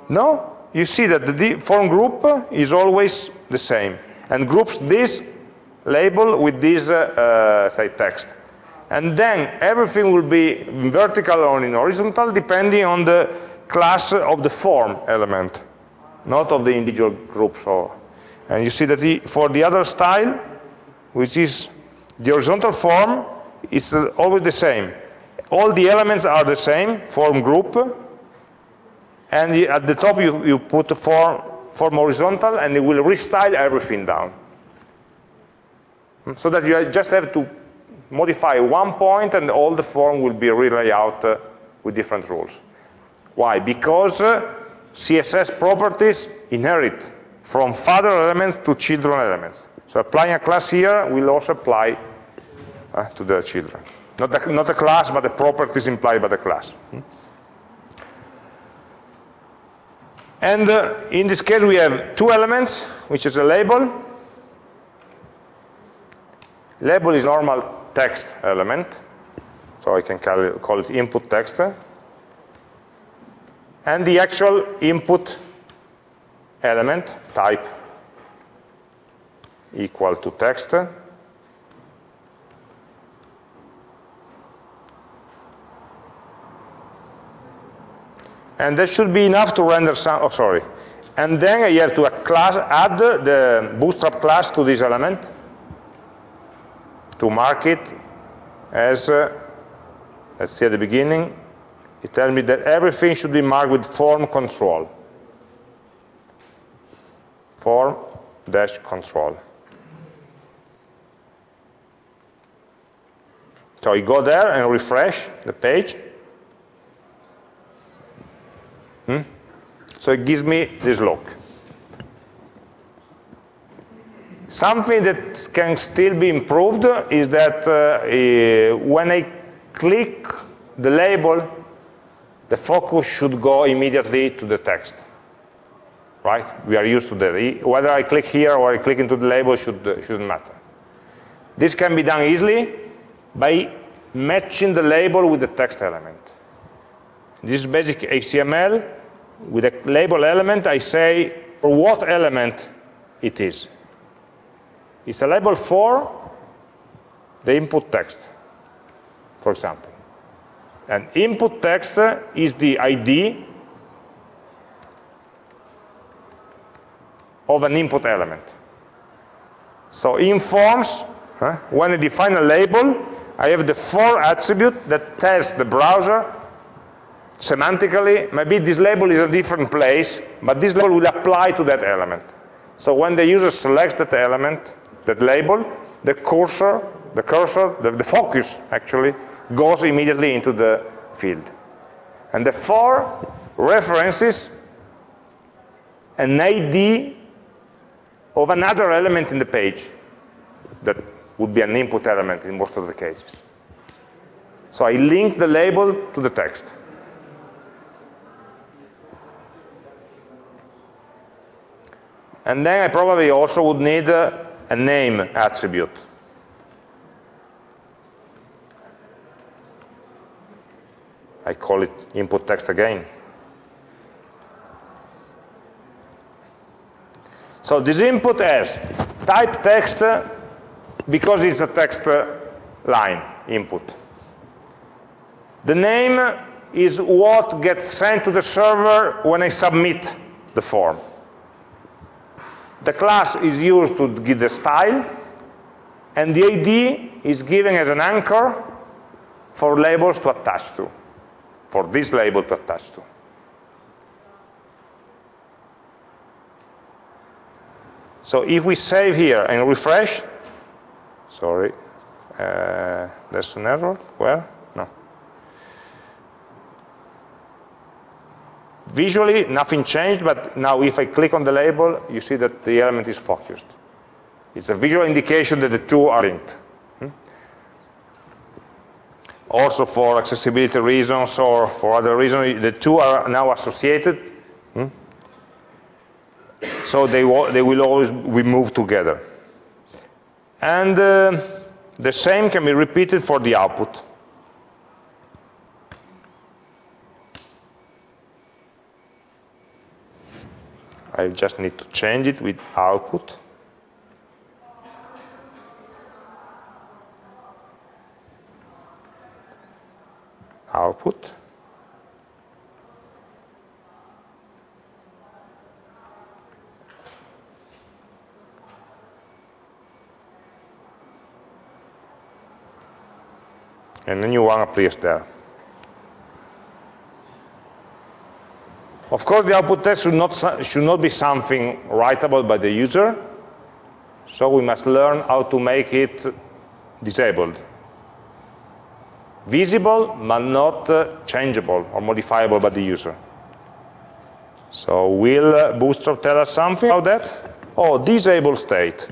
B: No?
A: You see that the form group is always the same and groups this label with this, uh, uh, say, text. And then everything will be in vertical or in horizontal depending on the class of the form element, not of the individual groups. Or, and you see that the, for the other style, which is the horizontal form, uh, always the same. All the elements are the same, form group, and at the top you, you put form, form horizontal and it will restyle everything down. So that you just have to modify one point and all the form will be relaid out uh, with different rules. Why? Because uh, CSS properties inherit from father elements to children elements. So applying a class here will also apply uh, to the children. Not the, not the class, but the properties implied by the class. And uh, in this case, we have two elements, which is a label. Label is normal text element, so I can call it, call it input text. And the actual input element, type equal to text. and that should be enough to render some, oh sorry. And then you have to class, add the bootstrap class to this element to mark it as, uh, let's see at the beginning, it tells me that everything should be marked with form control. Form dash control. So I go there and refresh the page, Hmm? So it gives me this look. Something that can still be improved is that uh, when I click the label, the focus should go immediately to the text. Right? We are used to that. Whether I click here or I click into the label should, uh, shouldn't matter. This can be done easily by matching the label with the text element. This is basic HTML. With a label element, I say for what element it is. It's a label for the input text, for example. And input text is the ID of an input element. So in forms, huh, when I define a label, I have the for attribute that tells the browser semantically, maybe this label is a different place, but this label will apply to that element. So when the user selects that element, that label, the cursor, the cursor, the, the focus actually, goes immediately into the field. And the for references an ID of another element in the page that would be an input element in most of the cases. So I link the label to the text. And then I probably also would need a name attribute. I call it input text again. So this input has type text because it's a text uh, line input. The name is what gets sent to the server when I submit the form. The class is used to give the style, and the ID is given as an anchor for labels to attach to, for this label to attach to. So if we save here and refresh, sorry, uh, there's an error, where? No. Visually, nothing changed, but now if I click on the label, you see that the element is focused. It's a visual indication that the two are linked. Hmm? Also for accessibility reasons or for other reasons, the two are now associated. Hmm? So they, they will always be moved together. And uh, the same can be repeated for the output. I just need to change it with output. Output. And the new one appears there. Of course, the output text should not, should not be something writable by the user, so we must learn how to make it disabled. Visible, but not uh, changeable or modifiable by the user. So will uh, Bootstrap tell us something about that? Oh, disable state.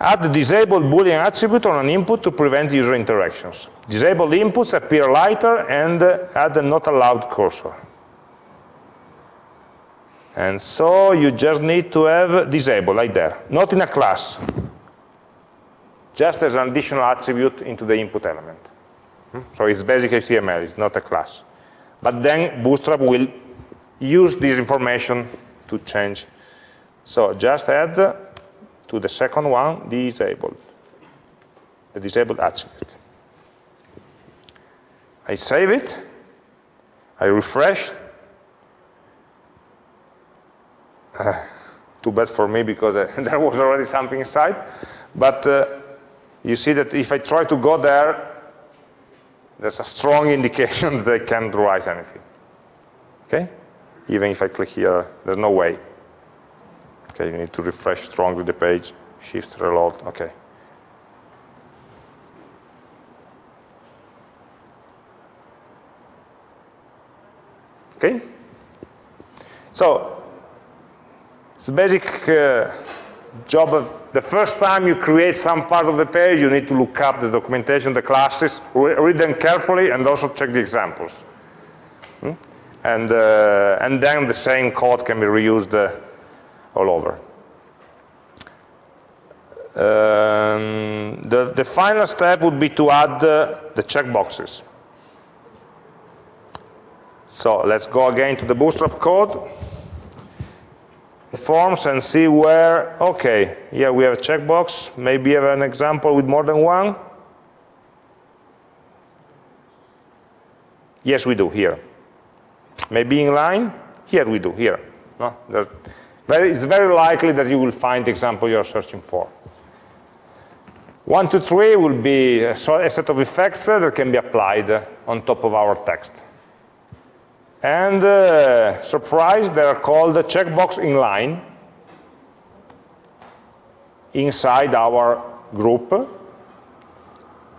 A: Add the disabled Boolean attribute on an input to prevent user interactions. Disabled inputs appear lighter and add a not allowed cursor. And so you just need to have disabled like that. not in a class, just as an additional attribute into the input element. Hmm? So it's basic HTML, it's not a class. But then Bootstrap will use this information to change. So just add to the second one, disabled, the disabled attribute. I save it, I refresh. Uh, too bad for me because uh, there was already something inside. But uh, you see that if I try to go there, there's a strong indication that I can't write anything. Okay? Even if I click here, there's no way. Okay, you need to refresh strongly the page, shift reload, okay. Okay? So, it's a basic uh, job of the first time you create some part of the page, you need to look up the documentation, the classes, re read them carefully, and also check the examples. Hmm? And, uh, and then the same code can be reused uh, all over. Um, the, the, final step would be to add uh, the checkboxes. So let's go again to the Bootstrap code, forms, and see where, okay, here we have a checkbox. Maybe have an example with more than one. Yes, we do, here. Maybe in line? Here we do, here. No? It's very likely that you will find the example you're searching for. One, two, three will be a set of effects that can be applied on top of our text. And uh, surprise, they are called the checkbox inline inside our group.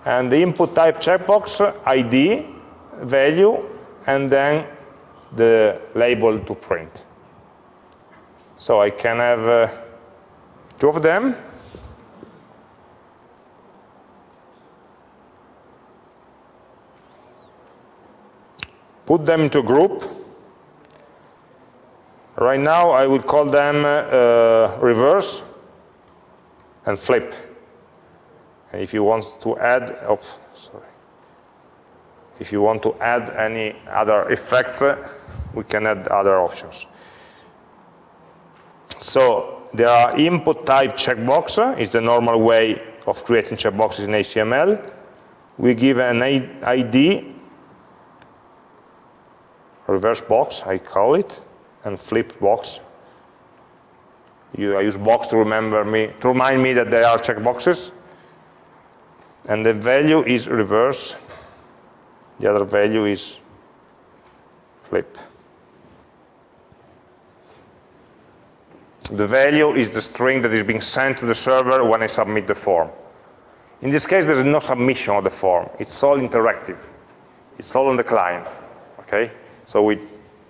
A: And the input type checkbox ID, value, and then the label to print. So I can have uh, two of them. Put them into a group. Right now, I will call them uh, reverse and flip. And if you want to add, sorry. If you want to add any other effects, uh, we can add other options. So there are input type checkbox, is the normal way of creating checkboxes in HTML. We give an ID, reverse box, I call it, and flip box. You, I use box to remember me, to remind me that they are checkboxes. And the value is reverse. The other value is flip. The value is the string that is being sent to the server when I submit the form. In this case, there is no submission of the form. It's all interactive. It's all on the client. Okay? So we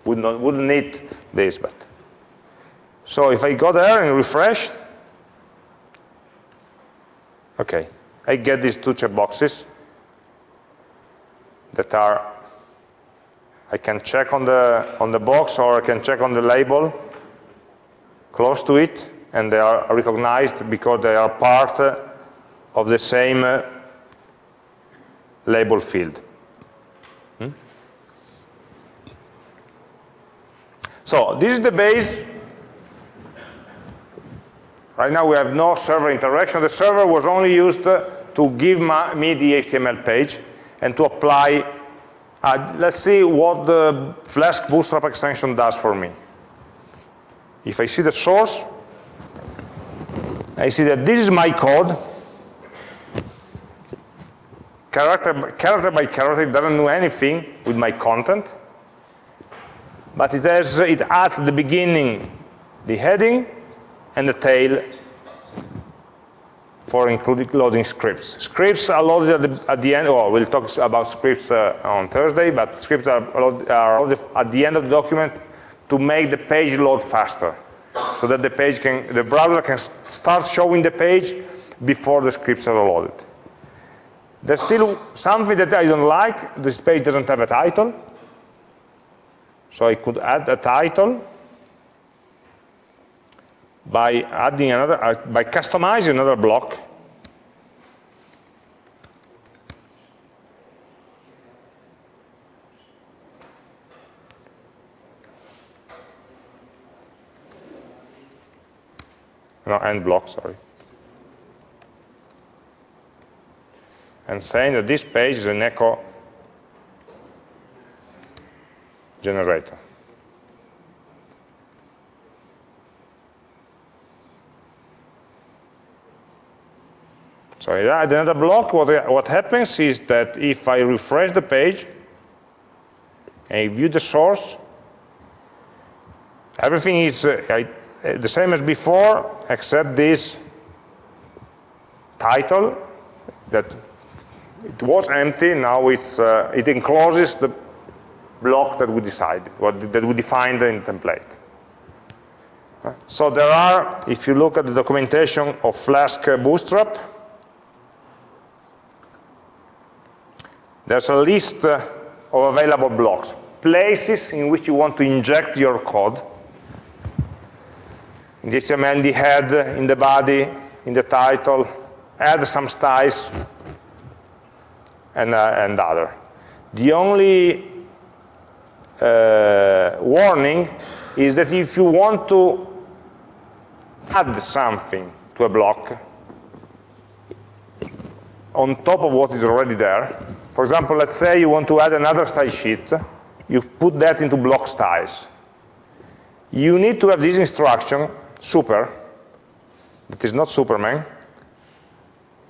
A: would not, wouldn't need this, but. So if I go there and refresh, okay, I get these two checkboxes that are, I can check on the, on the box or I can check on the label close to it, and they are recognized because they are part of the same uh, label field. Hmm? So this is the base. Right now we have no server interaction. The server was only used to give me the HTML page and to apply. Uh, let's see what the Flask Bootstrap extension does for me. If I see the source, I see that this is my code. Character, character by character, it doesn't do anything with my content. But it, has, it adds the beginning, the heading, and the tail for including loading scripts. Scripts are loaded at the, at the end, or we'll talk about scripts uh, on Thursday, but scripts are, are loaded at the end of the document to make the page load faster so that the page can, the browser can start showing the page before the scripts are loaded. There's still something that I don't like. This page doesn't have a title. So I could add a title by adding another, uh, by customizing another block no, end block, sorry. And saying that this page is an echo generator. So add another block. What, what happens is that if I refresh the page, and view the source, everything is, uh, I the same as before, except this title that it was empty, now it's, uh, it encloses the block that we decided, what, that we defined in the template. Uh, so there are, if you look at the documentation of Flask Bootstrap, there's a list uh, of available blocks, places in which you want to inject your code, in the HTML, the head, in the body, in the title, add some styles, and, uh, and other. The only uh, warning is that if you want to add something to a block on top of what is already there, for example, let's say you want to add another style sheet, you put that into block styles. You need to have this instruction super, that is not Superman,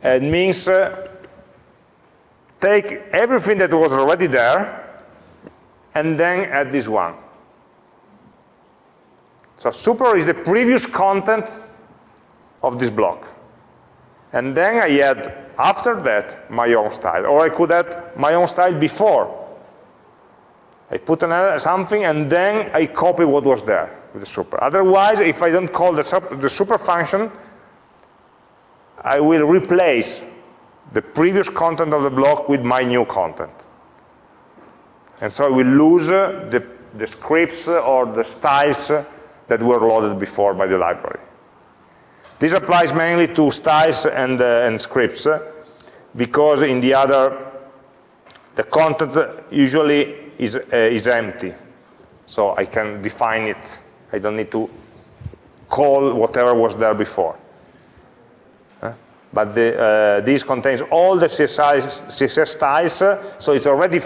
A: it means uh, take everything that was already there and then add this one. So super is the previous content of this block. And then I add, after that, my own style. Or I could add my own style before. I put another, something and then I copy what was there with the super. Otherwise, if I don't call the, super, the super function, I will replace the previous content of the block with my new content. And so I will lose uh, the, the scripts or the styles that were loaded before by the library. This applies mainly to styles and, uh, and scripts, because in the other, the content usually is, uh, is empty. So I can define it I don't need to call whatever was there before. But the, uh, this contains all the CSS, CSS styles, uh, so it's already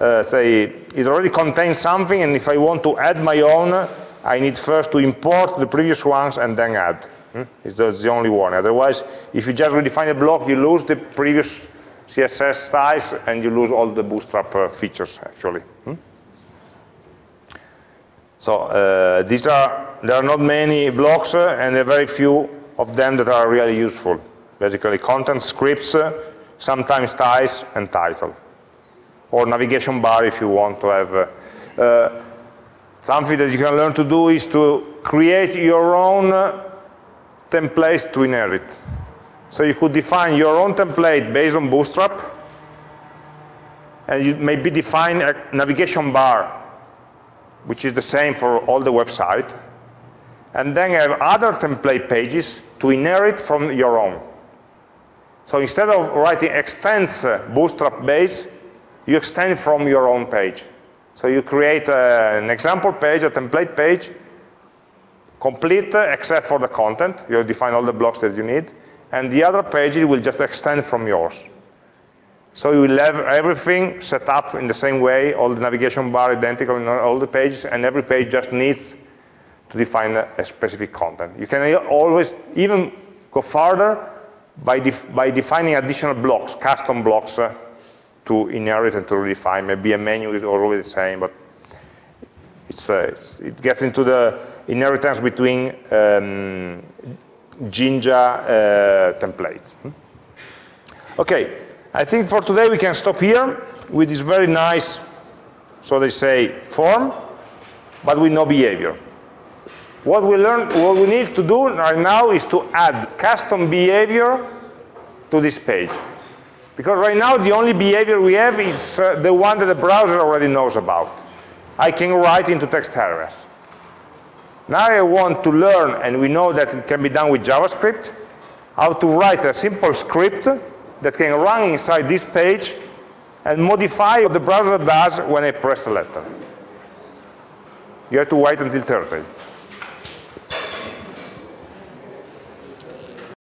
A: uh, say it already contains something, and if I want to add my own, I need first to import the previous ones and then add. Hmm? It's the only one. Otherwise, if you just redefine a block, you lose the previous CSS styles and you lose all the bootstrap uh, features actually. Hmm? So uh, these are there are not many blocks uh, and there are very few of them that are really useful. Basically, content scripts, uh, sometimes styles and title, or navigation bar if you want to have. Uh, uh, something that you can learn to do is to create your own templates to inherit. So you could define your own template based on Bootstrap, and you maybe define a navigation bar, which is the same for all the website, and then you have other template pages to inherit from your own. So instead of writing extends uh, Bootstrap base, you extend from your own page. So you create a, an example page, a template page, complete uh, except for the content. You define all the blocks that you need and the other pages will just extend from yours. So you will have everything set up in the same way, all the navigation bar identical in all the pages, and every page just needs to define a specific content. You can always even go further by, def by defining additional blocks, custom blocks uh, to inherit and to redefine. Maybe a menu is always the same, but it's, uh, it's, it gets into the inheritance between um, Jinja uh, templates. Hmm? Okay, I think for today we can stop here with this very nice, so they say, form, but with no behavior. What we learn, what we need to do right now is to add custom behavior to this page. Because right now the only behavior we have is uh, the one that the browser already knows about. I can write into text areas. Now I want to learn, and we know that it can be done with JavaScript, how to write a simple script that can run inside this page and modify what the browser does when I press a letter. You have to wait until Thursday.